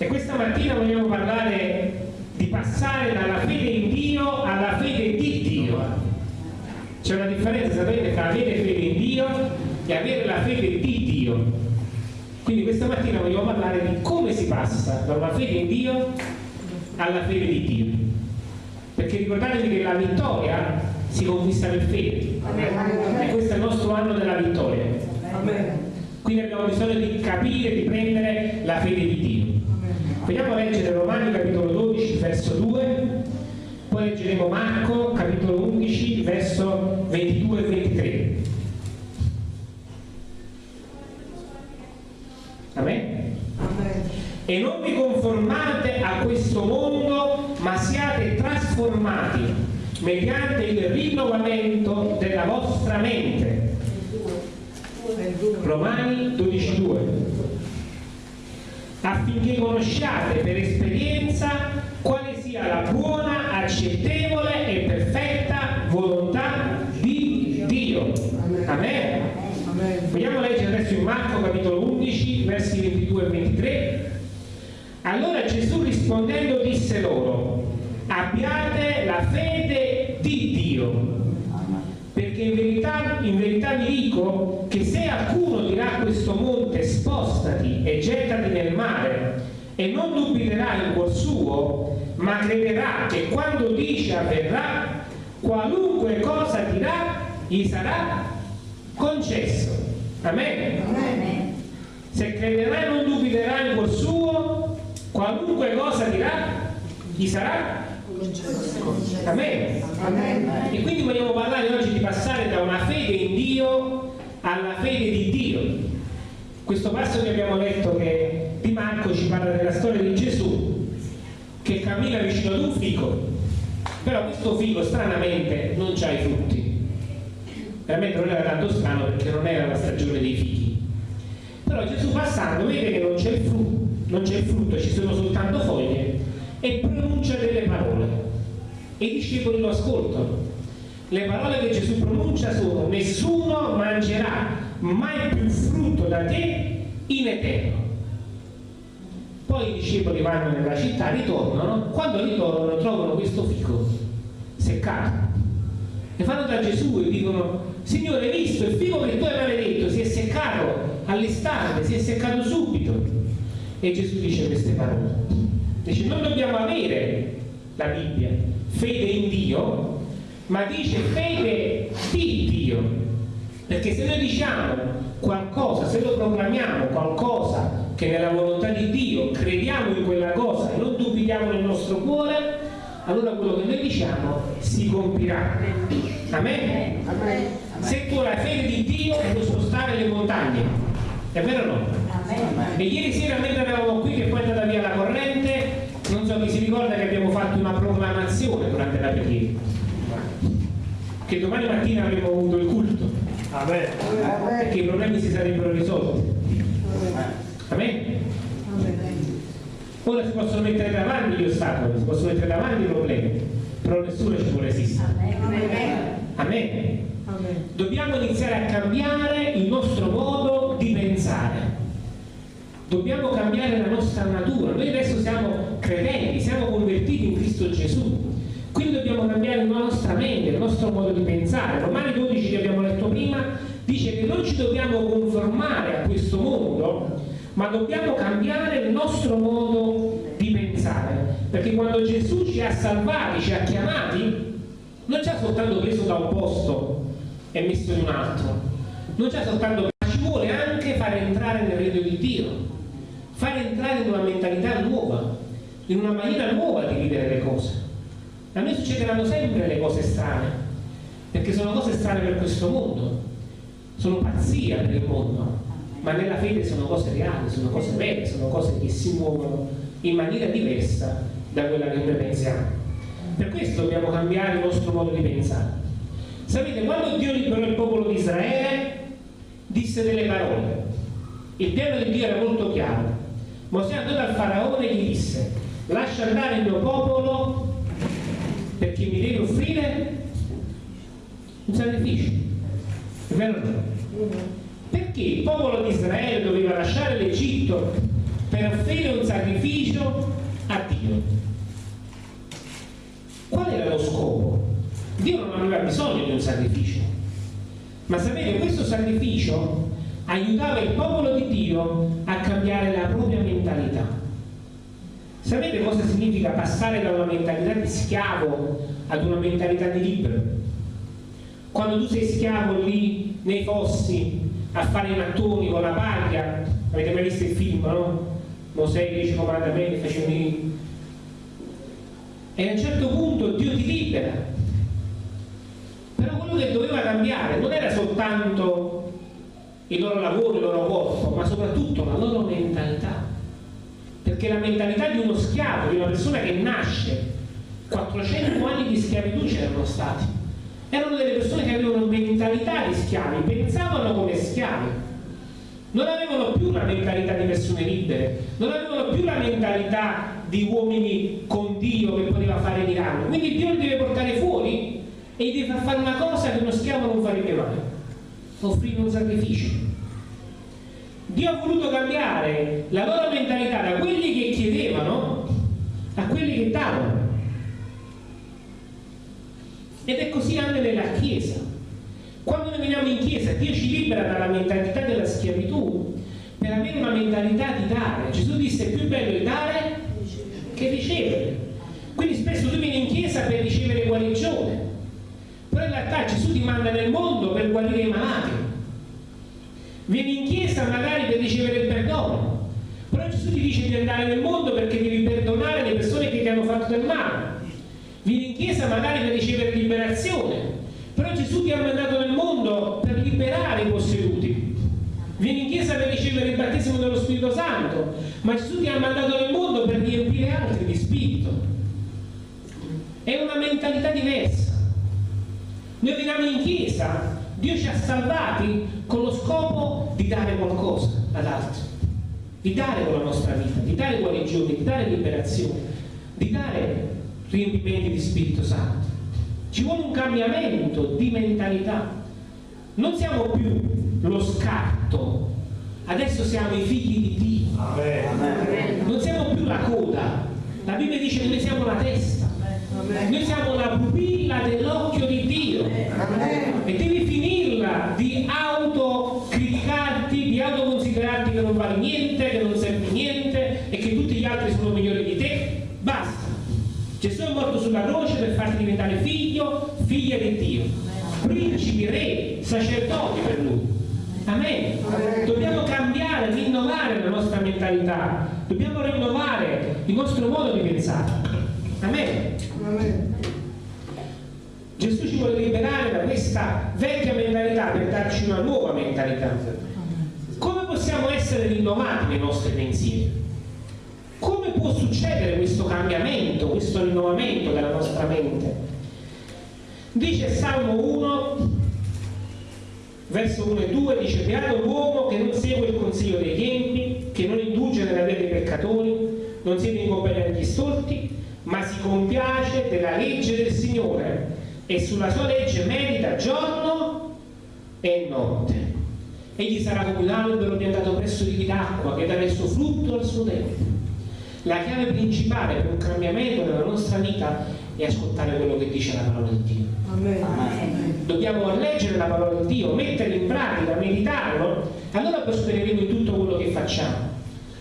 E questa mattina vogliamo parlare di passare dalla fede in Dio alla fede di Dio. C'è una differenza, sapete, tra avere fede in Dio e avere la fede di Dio. Quindi questa mattina vogliamo parlare di come si passa da una fede in Dio alla fede di Dio. Perché ricordatevi che la vittoria si conquista per fede. E questo è il nostro anno della vittoria. Quindi abbiamo bisogno di capire, di prendere la fede di Dio. Vogliamo leggere Romani capitolo 12, verso 2, poi leggeremo Marco capitolo 11, verso 22 e 23. Amen? E non vi conformate a questo mondo, ma siate trasformati mediante il rinnovamento della vostra mente. Romani 12.2 affinché conosciate per esperienza quale sia la buona, accettevole e perfetta volontà di Dio. Amen. Vogliamo leggere adesso in Marco capitolo 11, versi 22 e 23. Allora Gesù rispondendo disse loro, abbiate la fede di Dio. Perché in verità, in verità vi dico che se alcuno dirà a questo monte spostati e gettati nel mare e non dubiterà in cuor suo, ma crederà che quando dice avverrà, qualunque cosa dirà, gli sarà concesso. Amen. Amen. Se crederà e non dubiterà in cuor suo, qualunque cosa dirà, gli sarà Amen. E quindi vogliamo parlare oggi di passare da una fede in Dio alla fede di Dio. Questo passo che abbiamo letto che di Marco ci parla della storia di Gesù che cammina vicino ad un fico, però questo fico stranamente non ha i frutti. Veramente non era tanto strano perché non era la stagione dei fichi. Però Gesù passando vede che non c'è il frutto, non c'è il frutto, ci sono soltanto foglie e pronuncia delle parole e i discepoli lo ascoltano. Le parole che Gesù pronuncia sono nessuno mangerà mai più frutto da te in eterno. Poi i discepoli vanno nella città, ritornano, quando ritornano trovano questo fico seccato. E vanno da Gesù e dicono, Signore, hai visto il fico che tu hai maledetto, si è seccato all'istante, si è seccato subito. E Gesù dice queste parole. Dice, non dobbiamo avere la Bibbia, fede in Dio, ma dice fede di Dio. Perché se noi diciamo qualcosa, se lo proclamiamo qualcosa che nella volontà di Dio crediamo in quella cosa e non dubitiamo nel nostro cuore, allora quello che noi diciamo si compirà. Amen? Se tu hai fede di Dio puoi spostare le montagne, è vero o no? E ieri sera mentre eravamo qui che poi è andata via la corrente, non so chi si ricorda che abbiamo fatto una proclamazione durante la preghiera. Che domani mattina avremmo avuto il culto. Perché i problemi si sarebbero risolti. Amen? Ora si possono mettere davanti gli ostacoli, si possono mettere davanti i problemi, però nessuno ci può resistere. Amen. Dobbiamo iniziare a cambiare il nostro modo di pensare. Dobbiamo cambiare la nostra natura. Noi adesso siamo credenti, siamo convertiti in Cristo Gesù. Quindi dobbiamo cambiare la nostra mente, il nostro modo di pensare. Romani 12 che abbiamo letto prima dice che non ci dobbiamo conformare a questo mondo, ma dobbiamo cambiare il nostro modo di pensare. Perché quando Gesù ci ha salvati, ci ha chiamati, non ci ha soltanto preso da un posto e messo in un altro, non ci ha soltanto ma ci vuole anche fare entrare nel regno di Dio, fare entrare in una mentalità nuova, in una maniera nuova di vivere le cose. A noi succederanno sempre le cose strane, perché sono cose strane per questo mondo, sono pazzia per il mondo, ma nella fede sono cose reali, sono cose vere, sono cose che si muovono in maniera diversa da quella che noi pensiamo. Per questo dobbiamo cambiare il nostro modo di pensare. Sapete, quando Dio liberò il popolo di Israele, disse delle parole. Il piano di Dio era molto chiaro. Mosè andò dal faraone e gli disse, lascia andare il mio popolo perché mi devi offrire un sacrificio. È vero o no? Perché il popolo di Israele doveva lasciare l'Egitto per offrire un sacrificio a Dio. Qual era lo scopo? Dio non aveva bisogno di un sacrificio, ma sapete, questo sacrificio aiutava il popolo di Dio a cambiare la propria mentalità. Sapete cosa significa passare da una mentalità di schiavo ad una mentalità di libero? Quando tu sei schiavo lì nei fossi a fare i mattoni con la paglia, avete mai visto il film, no? Mosè, dieci comandamenti, facevano i... E a un certo punto Dio ti libera. Però quello che doveva cambiare non era soltanto il loro lavoro, il loro corpo, ma soprattutto la loro mentalità. Perché la mentalità di uno schiavo, di una persona che nasce, 400 anni di schiavitù c'erano stati. Erano delle persone che avevano mentalità di schiavi, pensavano come schiavi non avevano più la mentalità di persone libere, non avevano più la mentalità di uomini con Dio che poteva fare miracoli. Quindi Dio li deve portare fuori e gli deve far fare una cosa che uno schiavo non farebbe mai, offrire un sacrificio. Dio ha voluto cambiare la loro mentalità da quelli che chiedevano a quelli che davano. Ed è così anche nella Chiesa. Quando noi veniamo in chiesa, Dio ci libera dalla mentalità della schiavitù per avere una mentalità di dare. Gesù disse è più bello il dare che ricevere. Quindi spesso tu vieni in chiesa per ricevere guarigione, però in realtà Gesù ti manda nel mondo per guarire i malati. Vieni in chiesa magari per ricevere il perdono, però Gesù ti dice di andare nel mondo perché devi perdonare le persone che ti hanno fatto del male. Vieni in chiesa magari per ricevere liberazione, però Gesù ti ha mandato nel mondo per liberare i posseduti. Vieni in chiesa per ricevere il battesimo dello Spirito Santo, ma Gesù ti ha mandato nel mondo per riempire altri di Spirito. È una mentalità diversa. Noi veniamo in chiesa, Dio ci ha salvati con lo scopo di dare qualcosa ad altri, di dare con la nostra vita, di dare guarigione, di dare liberazione, di dare riempimenti di Spirito Santo. Ci vuole un cambiamento di mentalità. Non siamo più lo scarto, adesso siamo i figli di Dio. Amen. Non siamo più la coda. La Bibbia dice che noi siamo la testa. Noi siamo la pupilla dell'occhio di Dio. E devi finirla di autocriticarti, di autoconsiderarti che non vali niente, che non servi niente e che tutti gli altri sono migliori di te. Basta. Gesù è morto sulla croce per farti diventare figlio, figlia di Dio, principi, re, sacerdoti per lui. Amen. Dobbiamo cambiare, rinnovare la nostra mentalità, dobbiamo rinnovare il nostro modo di pensare. Amen. Amen. Gesù ci vuole liberare da questa vecchia mentalità per darci una nuova mentalità. Come possiamo essere rinnovati nei nostri pensieri? Può succedere questo cambiamento, questo rinnovamento della nostra mente? Dice Salmo 1, verso 1 e 2, dice Beato l'uomo che non segue il consiglio degli empi, che non indulge nella via dei peccatori, non siede in compagnia degli storti, ma si compiace della legge del Signore e sulla sua legge medita giorno e notte. Egli sarà come un albero piantato presso di d'acqua che darà il suo frutto al suo tempo la chiave principale per un cambiamento nella nostra vita è ascoltare quello che dice la parola di Dio. Amen. Amen. Dobbiamo leggere la parola di Dio, metterla in pratica, meditarlo, allora prospereremo in tutto quello che facciamo.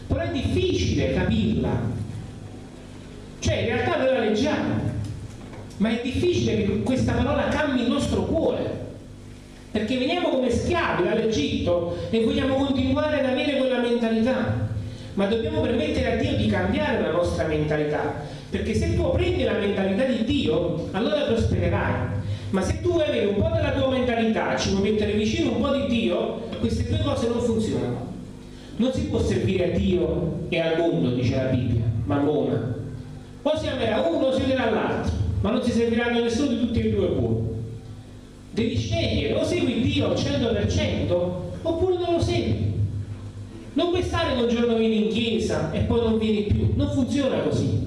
Però è difficile capirla. Cioè, in realtà noi la leggiamo, ma è difficile che questa parola cambi il nostro cuore. Perché veniamo come schiavi dall'Egitto e vogliamo continuare ad avere quella mentalità ma dobbiamo permettere a Dio di cambiare la nostra mentalità, perché se tu prendi la mentalità di Dio, allora prospererai. Ma se tu vuoi avere un po' della tua mentalità, ci vuoi mettere vicino un po' di Dio, queste due cose non funzionano. Non si può servire a Dio e al mondo, dice la Bibbia, mammona. O si amerà uno o si amerà l'altro, ma non si serviranno nessuno di tutti e due buoni. Devi scegliere, o segui Dio al 100% oppure non lo segui. Non puoi stare un giorno vieni in chiesa e poi non vieni più, non funziona così.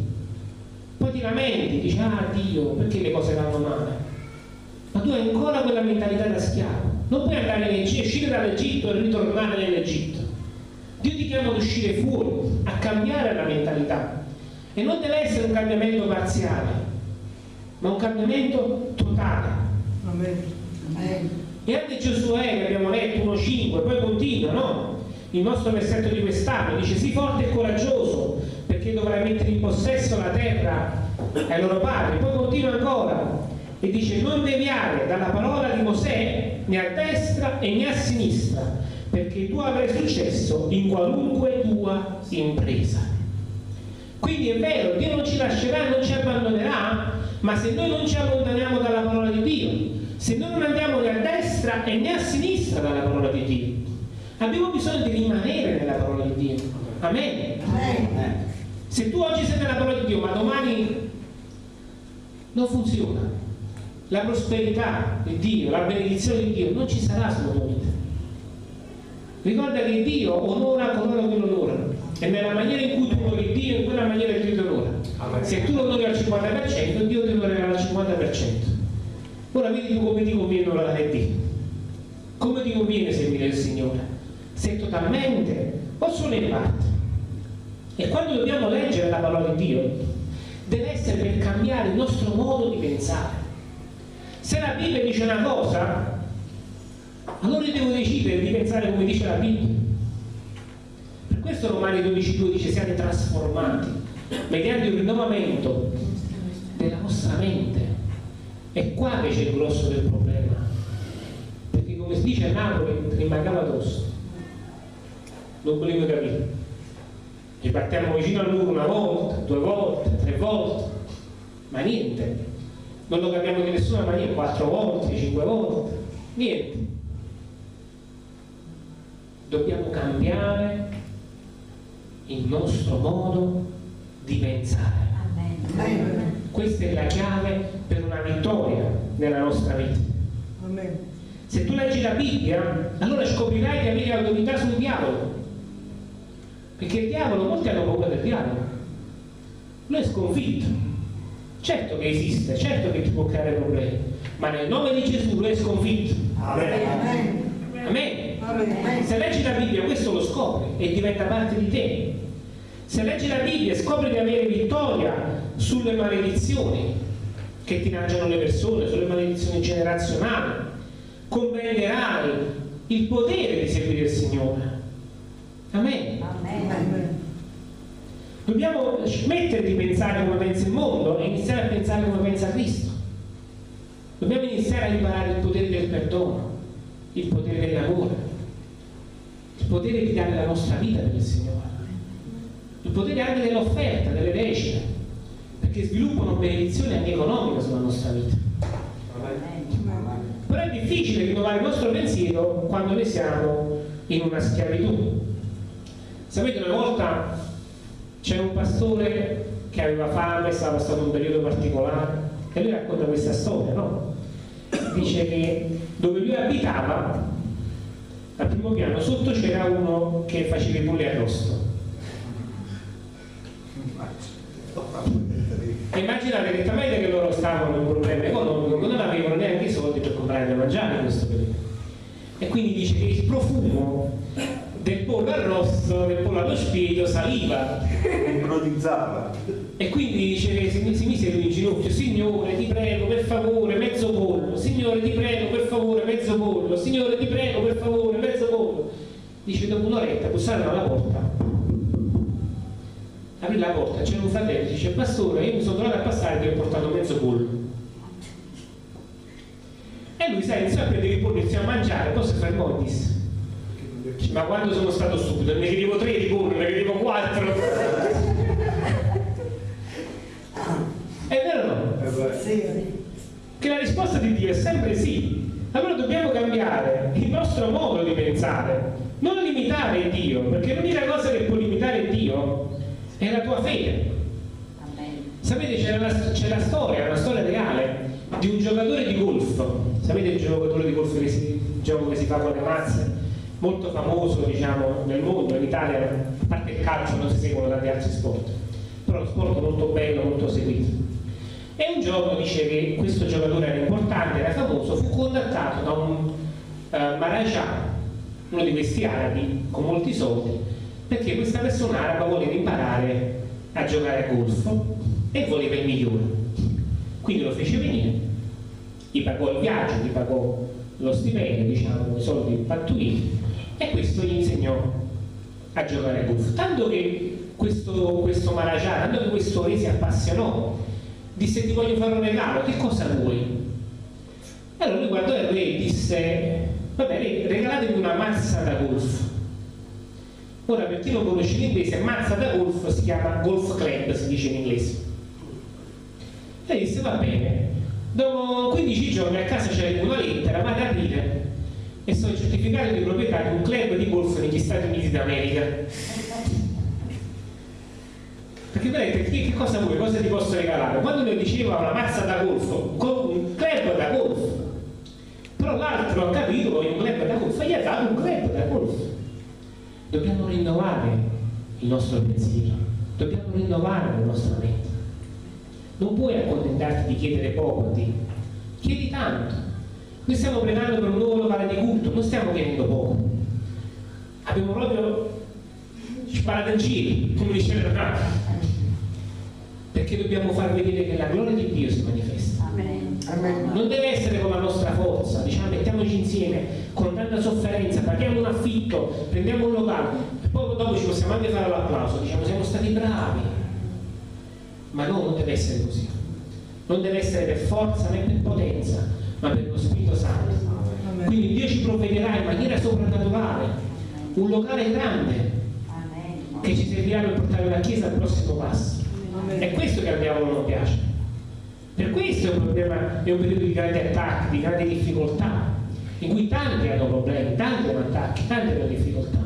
Poi ti lamenti, dici, ah Dio, perché le cose vanno male? Ma tu hai ancora quella mentalità da schiavo. Non puoi andare in Egitto, uscire dall'Egitto e ritornare nell'Egitto. Dio ti chiama ad uscire fuori, a cambiare la mentalità. E non deve essere un cambiamento parziale, ma un cambiamento totale. Amen. E anche Giosuè, che abbiamo letto 1.5, poi continua, no? Il nostro versetto di quest'anno dice: Sii forte e coraggioso, perché dovrai mettere in possesso la terra ai loro padri. Poi continua ancora e dice: Non deviare dalla parola di Mosè né a destra e né a sinistra, perché tu avrai successo in qualunque tua impresa. Quindi è vero, Dio non ci lascerà, non ci abbandonerà, ma se noi non ci allontaniamo dalla parola di Dio, se noi non andiamo né a destra e né a sinistra dalla parola di Dio, abbiamo bisogno di rimanere nella parola di Dio. Amen. Amen. Se tu oggi sei nella parola di Dio, ma domani non funziona, la prosperità di Dio, la benedizione di Dio non ci sarà sulla tua vita. Ricorda che Dio onora coloro che lo onorano e nella maniera in cui tu onori Dio, in quella maniera Dio ti onora. Se tu lo onori al 50%, Dio ti onorerà al 50%. Ora vedi tu come ti conviene onorare Dio. Come ti conviene seguire il Signore? Se totalmente o solo in parte? E quando dobbiamo leggere la parola di Dio, deve essere per cambiare il nostro modo di pensare. Se la Bibbia dice una cosa, allora io devo decidere di pensare come dice la Bibbia. Per questo Romani 12.2 dice siate trasformati mediante il rinnovamento della vostra mente. È qua che c'è il grosso del problema. Perché come si dice a Napoli, rimangava addosso. Non volevo capire. Ci partiamo vicino a lui una volta, due volte, tre volte, ma niente. Non lo capiamo di nessuna maniera, quattro volte, cinque volte, niente dobbiamo cambiare il nostro modo di pensare. Amen. Questa è la chiave per una vittoria nella nostra vita. Amen. Se tu leggi la Bibbia, allora scoprirai di avere autorità sul diavolo. Perché il diavolo, molti hanno paura del diavolo. Lui è sconfitto. Certo che esiste, certo che ti può creare problemi, ma nel nome di Gesù lui è sconfitto. Amen. Amen. Se leggi la Bibbia questo lo scopri e diventa parte di te. Se leggi la Bibbia e scopri di avere vittoria sulle maledizioni che ti mangiano le persone, sulle maledizioni generazionali, comprenderai il potere di seguire il Signore. Amen. Amen. Dobbiamo smettere di pensare come pensa il mondo e iniziare a pensare come pensa Cristo. Dobbiamo iniziare a imparare il potere del perdono, il potere dell'amore, il potere di dare la nostra vita per il Signore, il potere anche dell'offerta, delle decine, perché sviluppano benedizione anche economica sulla nostra vita. Però è difficile rinnovare il nostro pensiero quando noi siamo in una schiavitù. Sapete, una volta c'era un pastore che aveva fame, stava stato un periodo particolare, e lui racconta questa storia, no? Dice che dove lui abitava al primo piano sotto c'era uno che faceva i polli arrosto immaginate che talmente che loro stavano in un problema economico non avevano neanche i soldi per comprare da mangiare in questo periodo e quindi dice che il profumo del pollo arrosto, del pollo allo spirito saliva. Ipnotizzava e quindi dice che si, si mise lui in ginocchio signore ti prego per favore mezzo pollo signore ti prego per favore mezzo pollo signore ti prego per favore mezzo pollo. Dice dopo un'oretta bussarono alla porta. Aprì la porta c'era un fratello dice pastore io mi sono trovato a passare e ti ho portato mezzo pollo. E lui sai iniziò a prendere il pollo iniziò a mangiare poi si fermò e disse ma quando sono stato stupido ne chiedevo tre di pollo ne chiedevo quattro. È vero o no? Sì. che la risposta di Dio è sempre sì. Allora dobbiamo cambiare il nostro modo di pensare. Non limitare Dio perché l'unica cosa che può limitare Dio è la tua fede. Sapete c'è la, la, storia una storia reale di un giocatore di golf. Sapete il giocatore di golf che si, il gioco che si fa con le mazze molto famoso diciamo, nel mondo, in Italia, a parte il calcio non si seguono tanti altri sport, però è uno sport molto bello, molto seguito. E un giorno dice che questo giocatore era importante, era famoso, fu contattato da un uh, Maharaja, uno di questi arabi con molti soldi, perché questa persona araba voleva imparare a giocare a golf e voleva il migliore. Quindi lo fece venire, gli pagò il viaggio, gli pagò lo stipendio, diciamo, i soldi pattuiti e questo gli insegnò a giocare a golf. Tanto che questo, questo Maharaja, tanto che questo re si appassionò, disse ti voglio fare un regalo, che cosa vuoi? Allora lui guardò il re e disse, va bene, regalatemi una mazza da golf. Ora per chi non conosce l'inglese, mazza da golf si chiama golf club, si dice in inglese. E disse, va bene, dopo 15 giorni a casa c'era una lettera, vado a aprire e sono il certificato di proprietà di un club di golf negli Stati Uniti d'America. Perché vedete, che, che cosa vuoi, cosa ti posso regalare? Quando mi diceva una mazza da golf, un club da golf, però l'altro ha capito che un club da golf gli ha dato un club da golf. Dobbiamo rinnovare il nostro pensiero. Dobbiamo rinnovare la nostra mente. Non puoi accontentarti di chiedere poco a Dio. Chiedi tanto noi stiamo pregando per un nuovo locale di culto non stiamo chiedendo poco abbiamo proprio sparato in giro come dice il perché dobbiamo far vedere che la gloria di Dio si manifesta Amen. Non deve essere con la nostra forza, diciamo mettiamoci insieme con tanta sofferenza, paghiamo un affitto, prendiamo un locale e poi dopo ci possiamo anche fare l'applauso, diciamo siamo stati bravi. Ma no, non deve essere così. Non deve essere per forza né per potenza, ma per lo Spirito Santo. Quindi Dio ci provvederà in maniera soprannaturale un locale grande che ci servirà per portare la Chiesa al prossimo passo. È questo che al diavolo non piace per questo è un, problema, è un periodo di grandi attacchi, di grandi difficoltà, in cui tanti hanno problemi, tanti hanno attacchi, tanti hanno difficoltà.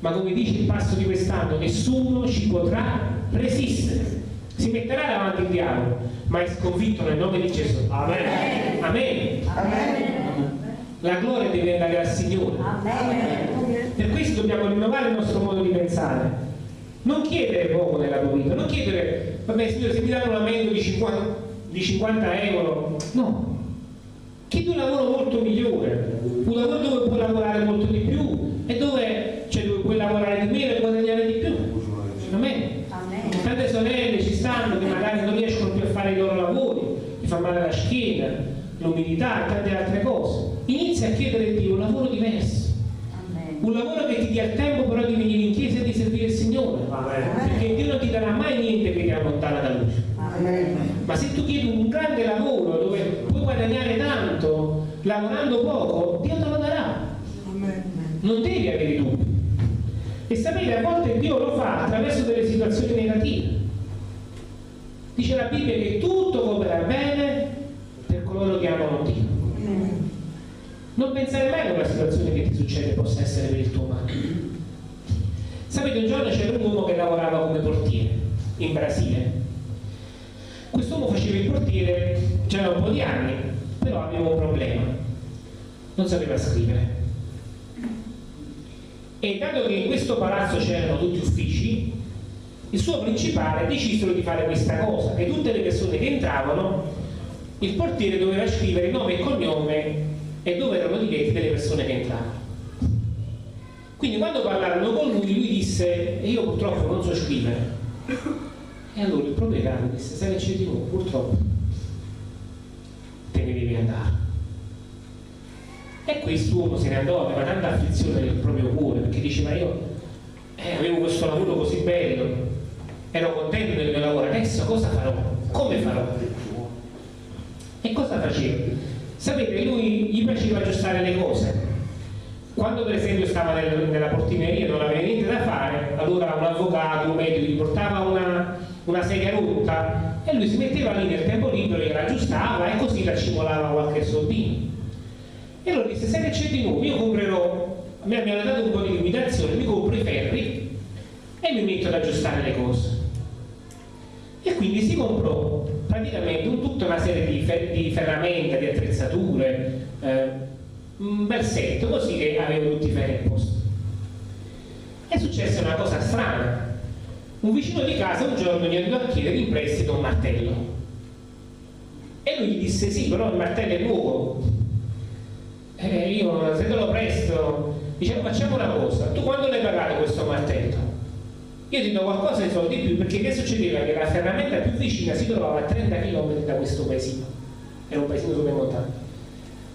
Ma come dice il passo di quest'anno, nessuno ci potrà resistere. Si metterà davanti il diavolo, ma è sconfitto nel nome di Gesù. Amen. Amen. Amen. La gloria deve andare al Signore. Amen. Per questo dobbiamo rinnovare il nostro modo di pensare non chiedere poco nella tua vita, non chiedere, vabbè signore se mi danno un aumento di 50, di 50 euro, no, chiedi un lavoro molto migliore, un lavoro dove puoi lavorare molto di più e dove, cioè, dove puoi lavorare di meno e guadagnare di più. Amen. Tante sorelle ci stanno che magari non riescono più a fare i loro lavori, ti fa male la schiena, l'umidità e tante altre cose. Inizia a chiedere a Dio un lavoro diverso un lavoro che ti dia il tempo però di venire in chiesa e di servire il Signore Amen. perché Dio non ti darà mai niente che ti allontana da Lui Amen. ma se tu chiedi un grande lavoro dove puoi guadagnare tanto lavorando poco Dio te lo darà Amen. non devi avere dubbi e sapete a volte Dio lo fa attraverso delle situazioni negative dice la Bibbia che tutto coopera bene non pensare mai che una situazione che ti succede possa essere per il tuo male. Sapete, un giorno c'era un uomo che lavorava come portiere in Brasile. Quest'uomo faceva il portiere, c'era un po' di anni, però aveva un problema. Non sapeva scrivere. E dato che in questo palazzo c'erano tutti uffici, il suo principale decisero di fare questa cosa, che tutte le persone che entravano, il portiere doveva scrivere nome e cognome e dove erano diretti delle persone che entravano. Quindi quando parlarono con lui, lui disse, io purtroppo non so scrivere. E allora il proprietario disse, sai che c'è di nuovo, purtroppo te ne devi andare. E quest'uomo se ne andò, aveva tanta afflizione nel proprio cuore, perché diceva io eh, avevo questo lavoro così bello, ero contento del mio lavoro, adesso cosa farò? Come farò? E cosa faceva? Sapete, lui gli piaceva aggiustare le cose. Quando per esempio stava nel, nella portineria e non aveva niente da fare, allora un avvocato, un medico gli portava una, una sedia rotta e lui si metteva lì nel tempo libero e la aggiustava e così la cimolava qualche soldino. E allora disse, sai che c'è di nuovo? Io comprerò, mi hanno dato un po' di limitazione, mi compro i ferri e mi metto ad aggiustare le cose. E quindi si comprò praticamente tutta una serie di, fer di ferramenta, di attrezzature, eh, un bel set, così che avevo tutti i ferri a posto. È successa una cosa strana. Un vicino di casa un giorno gli andò a chiedere in prestito un martello. E lui gli disse sì, però il martello è nuovo. Eh, io se te lo presto Diceva facciamo una cosa, tu quando l'hai pagato questo martello? Io ti do qualcosa di soldi in più perché che succedeva? Che la ferramenta più vicina si trovava a 30 km da questo paesino, era un paesino super montano.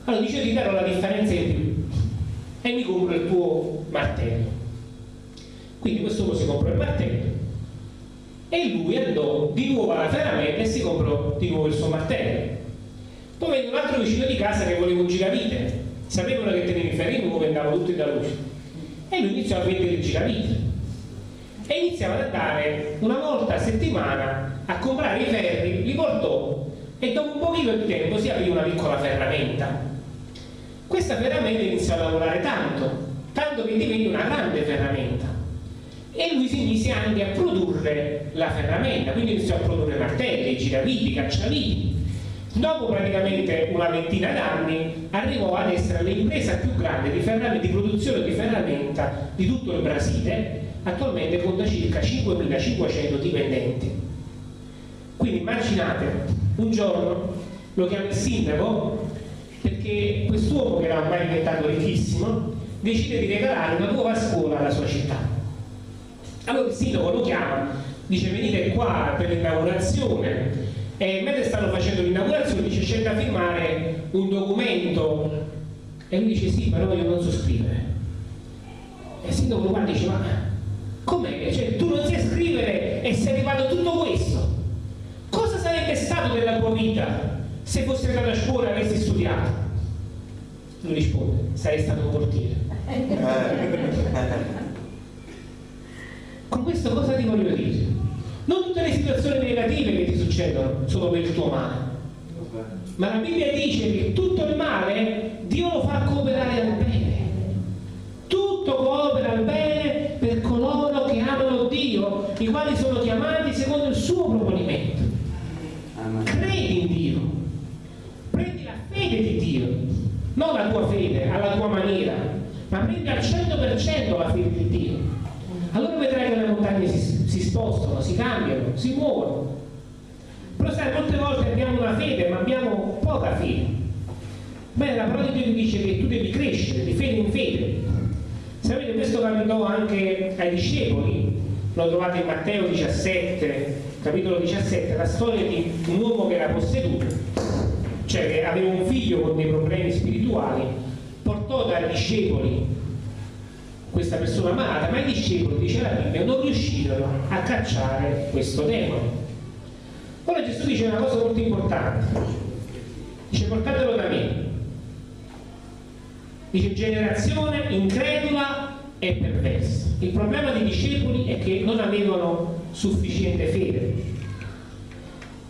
Allora dice ti darò la differenza in più e mi compro il tuo martello. Quindi questo uomo si comprò il martello e lui andò di nuovo alla ferramenta e si comprò di nuovo il suo martello. Poi venne un altro vicino di casa che voleva un giravite, sapevano che tenevi ferri nuovi e andavano tutti da luce. E lui iniziò a vendere il giravite e iniziava ad andare una volta a settimana a comprare i ferri, li portò e dopo un pochino di tempo si aprì una piccola ferramenta. Questa ferramenta iniziò a lavorare tanto, tanto che divenne una grande ferramenta e lui si mise anche a produrre la ferramenta, quindi iniziò a produrre martelli, giraviti, cacciaviti. Dopo praticamente una ventina d'anni arrivò ad essere l'impresa più grande di, di, produzione di ferramenta di tutto il Brasile, attualmente conta circa 5.500 dipendenti. Quindi immaginate, un giorno lo chiama il sindaco perché quest'uomo che era ormai diventato ricchissimo decide di regalare una nuova scuola alla sua città. Allora il sindaco lo chiama, dice venite qua per l'inaugurazione. E mentre stanno facendo l'inaugurazione dice c'è da firmare un documento. E lui dice sì però io non so scrivere. E il sindaco lo guarda e dice ma com'è? Cioè, tu non sai scrivere e sei arrivato a tutto questo cosa sarebbe stato della tua vita se fossi andato a scuola e avessi studiato? lui risponde sarei stato un portiere. Con questo cosa ti voglio dire? Non tutte le situazioni negative che ti succedono sono per il tuo male. Ma la Bibbia dice che tutto il male Dio lo fa cooperare al bene. Tutto coopera al bene per coloro che amano Dio, i quali sono chiamati secondo il suo proponimento. Credi in Dio, prendi la fede di Dio, non la tua fede alla tua maniera, ma prendi al 100% la fede di Dio allora vedrai che le montagne si, si spostano, si cambiano, si muovono. Però sai, molte volte abbiamo una fede, ma abbiamo poca fede. Bene, la parola di Dio dice che tu devi crescere di fede in fede. Sapete, questo capitò anche ai discepoli, lo trovate in Matteo 17, capitolo 17, la storia di un uomo che era posseduto, cioè che aveva un figlio con dei problemi spirituali, portò dai discepoli questa persona malata, ma i discepoli, dice la Bibbia, non riuscirono a cacciare questo demone. Ora Gesù dice una cosa molto importante, dice portatelo da me, dice generazione incredula e perversa. Il problema dei discepoli è che non avevano sufficiente fede.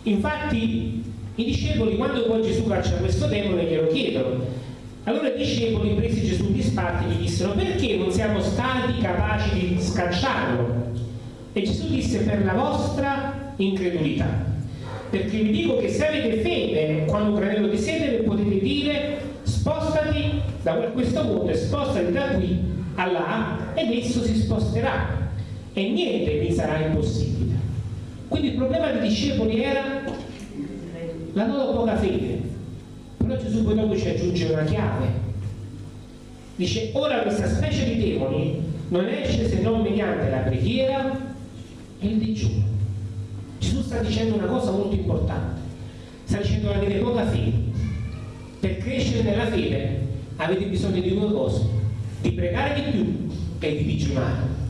Infatti i discepoli quando poi Gesù caccia questo demone glielo chiedono allora i discepoli, presi Gesù in disparte, gli dissero perché non siamo stati capaci di scacciarlo? E Gesù disse per la vostra incredulità. Perché vi dico che se avete fede, quando un granello di sede, potete dire spostati da questo mondo e spostati da qui a là ed esso si sposterà e niente vi sarà impossibile. Quindi il problema dei discepoli era la loro poca fede però Gesù poi dopo ci aggiunge una chiave. Dice, ora questa specie di demoni non esce se non mediante la preghiera e il digiuno. Gesù sta dicendo una cosa molto importante. Sta dicendo avete poca fede. Per crescere nella fede avete bisogno di due cose, di pregare di più e di digiunare.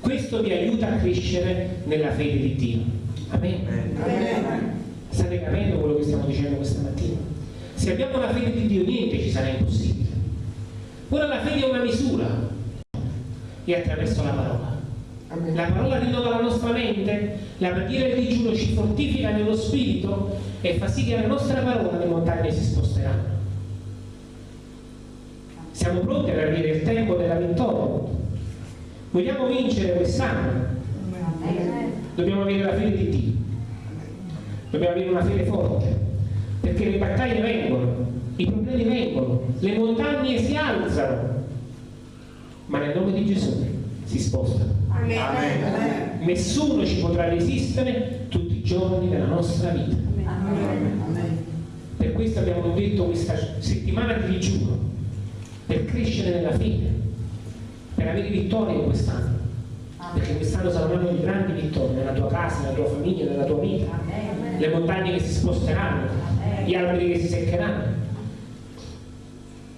Questo vi aiuta a crescere nella fede di Dio. Amen. Amen. State capendo quello che stiamo dicendo questa mattina? Se abbiamo la fede di Dio niente ci sarà impossibile. Ora la fede è una misura e attraverso la parola. La parola rinnova la nostra mente, la preghiera il digiuno ci fortifica nello spirito e fa sì che la nostra parola le montagne si sposteranno. Siamo pronti ad avere il tempo della vittoria. Vogliamo vincere quest'anno? Dobbiamo avere la fede di Dio dobbiamo avere una fede forte, perché le battaglie vengono, i problemi vengono, le montagne si alzano, ma nel nome di Gesù si spostano. Amen. Amen. Nessuno ci potrà resistere tutti i giorni della nostra vita. Amen. Per questo abbiamo detto questa settimana di digiuno. Per crescere nella fede, per avere vittorie quest'anno. Perché quest'anno sarà un anno di grandi vittorie nella tua casa, nella tua famiglia, nella tua vita. Le montagne che si sposteranno, gli alberi che si seccheranno.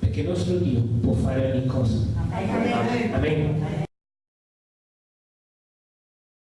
Perché il nostro Dio può fare ogni cosa. Amen.